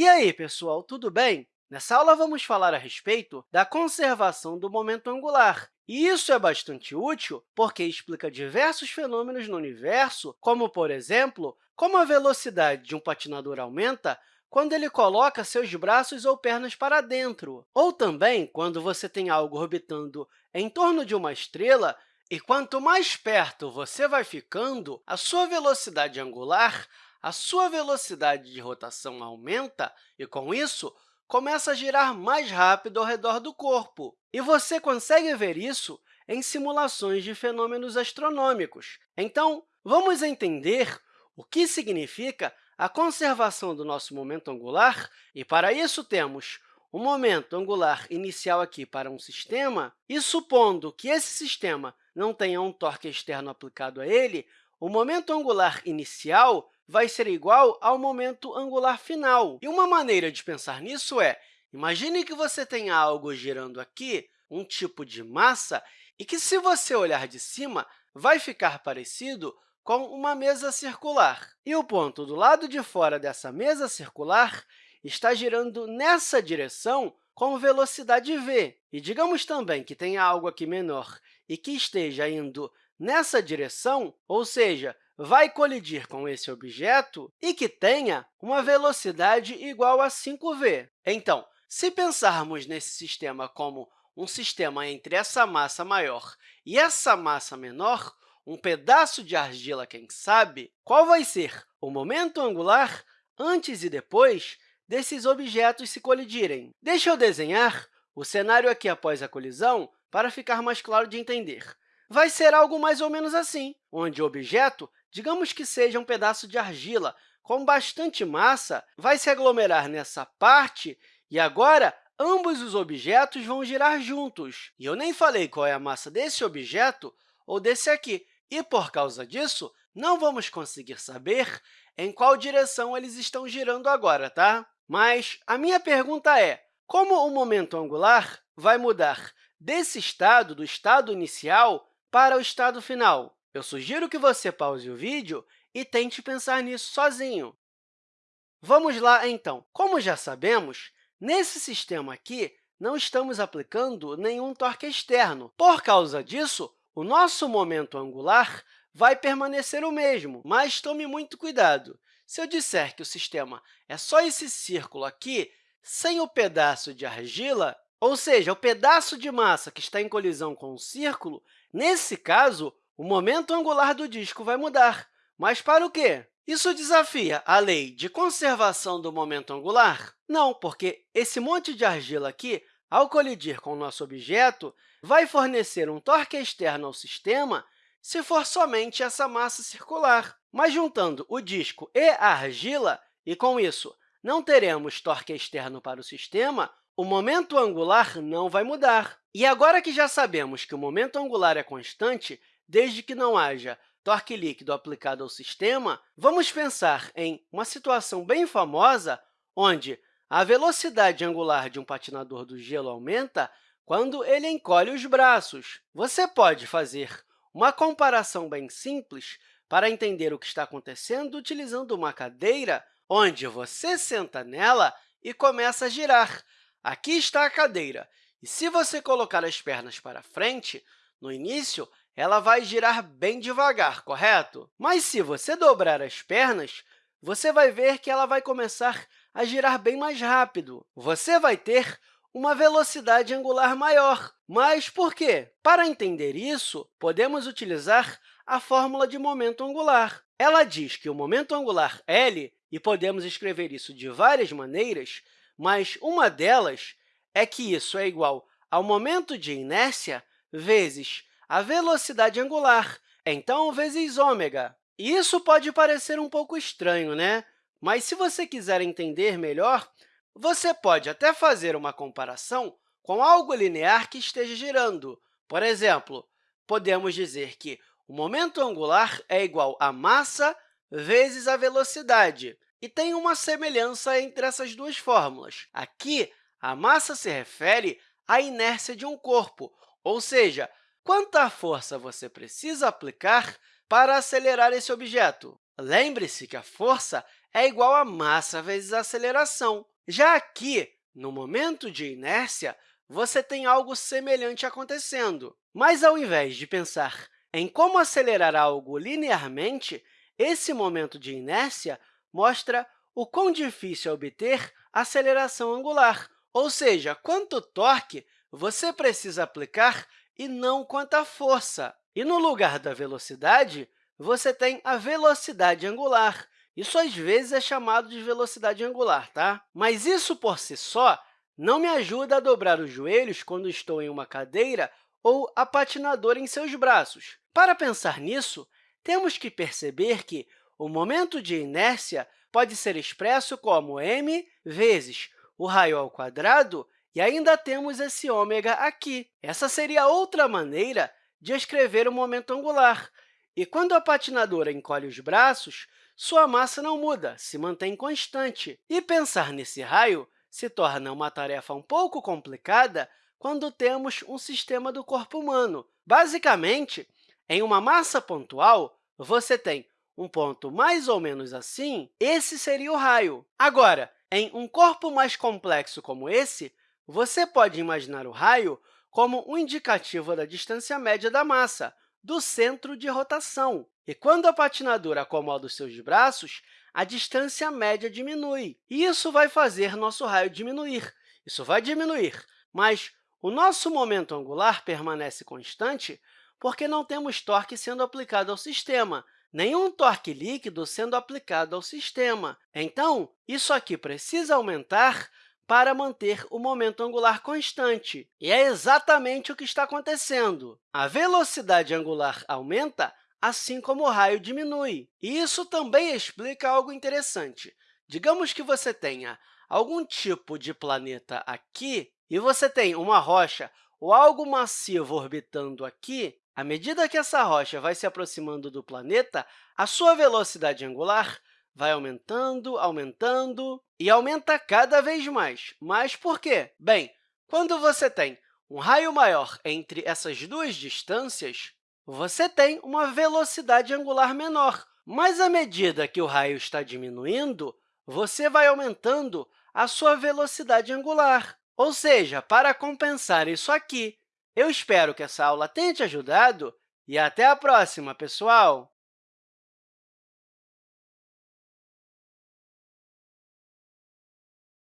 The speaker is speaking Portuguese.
E aí, pessoal, tudo bem? Nessa aula, vamos falar a respeito da conservação do momento angular. E isso é bastante útil porque explica diversos fenômenos no universo, como, por exemplo, como a velocidade de um patinador aumenta quando ele coloca seus braços ou pernas para dentro, ou também quando você tem algo orbitando em torno de uma estrela e quanto mais perto você vai ficando, a sua velocidade angular, a sua velocidade de rotação aumenta e, com isso, começa a girar mais rápido ao redor do corpo. E você consegue ver isso em simulações de fenômenos astronômicos. Então, vamos entender o que significa a conservação do nosso momento angular, e, para isso, temos o momento angular inicial aqui para um sistema, e supondo que esse sistema não tenha um torque externo aplicado a ele, o momento angular inicial vai ser igual ao momento angular final. E uma maneira de pensar nisso é, imagine que você tenha algo girando aqui, um tipo de massa, e que, se você olhar de cima, vai ficar parecido com uma mesa circular. E o ponto do lado de fora dessa mesa circular está girando nessa direção com velocidade v. E digamos também que tenha algo aqui menor e que esteja indo nessa direção, ou seja, vai colidir com esse objeto e que tenha uma velocidade igual a 5v. Então, se pensarmos nesse sistema como um sistema entre essa massa maior e essa massa menor, um pedaço de argila, quem sabe, qual vai ser o momento angular antes e depois desses objetos se colidirem? Deixa eu desenhar o cenário aqui após a colisão para ficar mais claro de entender. Vai ser algo mais ou menos assim, onde o objeto digamos que seja um pedaço de argila com bastante massa, vai se aglomerar nessa parte e agora ambos os objetos vão girar juntos. E eu nem falei qual é a massa desse objeto ou desse aqui, e, por causa disso, não vamos conseguir saber em qual direção eles estão girando agora, tá? Mas a minha pergunta é, como o momento angular vai mudar desse estado, do estado inicial, para o estado final? Eu sugiro que você pause o vídeo e tente pensar nisso sozinho. Vamos lá, então. Como já sabemos, nesse sistema aqui, não estamos aplicando nenhum torque externo. Por causa disso, o nosso momento angular vai permanecer o mesmo, mas tome muito cuidado. Se eu disser que o sistema é só esse círculo aqui, sem o pedaço de argila, ou seja, o pedaço de massa que está em colisão com o círculo, nesse caso, o momento angular do disco vai mudar. Mas para o quê? Isso desafia a lei de conservação do momento angular? Não, porque esse monte de argila aqui, ao colidir com o nosso objeto, vai fornecer um torque externo ao sistema se for somente essa massa circular. Mas juntando o disco e a argila, e com isso não teremos torque externo para o sistema, o momento angular não vai mudar. E agora que já sabemos que o momento angular é constante, desde que não haja torque líquido aplicado ao sistema, vamos pensar em uma situação bem famosa onde a velocidade angular de um patinador do gelo aumenta quando ele encolhe os braços. Você pode fazer uma comparação bem simples para entender o que está acontecendo utilizando uma cadeira onde você senta nela e começa a girar. Aqui está a cadeira, e se você colocar as pernas para frente, no início, ela vai girar bem devagar, correto? Mas, se você dobrar as pernas, você vai ver que ela vai começar a girar bem mais rápido. Você vai ter uma velocidade angular maior. Mas por quê? Para entender isso, podemos utilizar a fórmula de momento angular. Ela diz que o momento angular L, e podemos escrever isso de várias maneiras, mas uma delas é que isso é igual ao momento de inércia vezes a velocidade angular, então vezes ômega. Isso pode parecer um pouco estranho, né? Mas, se você quiser entender melhor, você pode até fazer uma comparação com algo linear que esteja girando. Por exemplo, podemos dizer que o momento angular é igual a massa vezes a velocidade. E tem uma semelhança entre essas duas fórmulas. Aqui, a massa se refere à inércia de um corpo, ou seja, quanta força você precisa aplicar para acelerar esse objeto. Lembre-se que a força é igual a massa vezes a aceleração. Já aqui, no momento de inércia, você tem algo semelhante acontecendo. Mas, ao invés de pensar em como acelerar algo linearmente, esse momento de inércia mostra o quão difícil é obter aceleração angular, ou seja, quanto torque você precisa aplicar e não quanta força. E, no lugar da velocidade, você tem a velocidade angular. Isso, às vezes, é chamado de velocidade angular, tá? Mas isso, por si só, não me ajuda a dobrar os joelhos quando estou em uma cadeira ou a patinadora em seus braços. Para pensar nisso, temos que perceber que o momento de inércia pode ser expresso como m vezes o raio ao quadrado e ainda temos esse ômega aqui. Essa seria outra maneira de escrever o momento angular. E quando a patinadora encolhe os braços, sua massa não muda, se mantém constante. E pensar nesse raio se torna uma tarefa um pouco complicada quando temos um sistema do corpo humano. Basicamente, em uma massa pontual, você tem um ponto mais ou menos assim, esse seria o raio. Agora, em um corpo mais complexo como esse, você pode imaginar o raio como um indicativo da distância média da massa, do centro de rotação. E quando a patinadora acomoda os seus braços, a distância média diminui. E isso vai fazer nosso raio diminuir. Isso vai diminuir, mas o nosso momento angular permanece constante porque não temos torque sendo aplicado ao sistema, nenhum torque líquido sendo aplicado ao sistema. Então, isso aqui precisa aumentar para manter o momento angular constante. E é exatamente o que está acontecendo. A velocidade angular aumenta, assim como o raio diminui. E isso também explica algo interessante. Digamos que você tenha algum tipo de planeta aqui e você tem uma rocha ou algo massivo orbitando aqui, à medida que essa rocha vai se aproximando do planeta, a sua velocidade angular vai aumentando, aumentando e aumenta cada vez mais. Mas por quê? Bem, quando você tem um raio maior entre essas duas distâncias, você tem uma velocidade angular menor. Mas, à medida que o raio está diminuindo, você vai aumentando a sua velocidade angular. Ou seja, para compensar isso aqui, eu espero que essa aula tenha te ajudado e até a próxima, pessoal!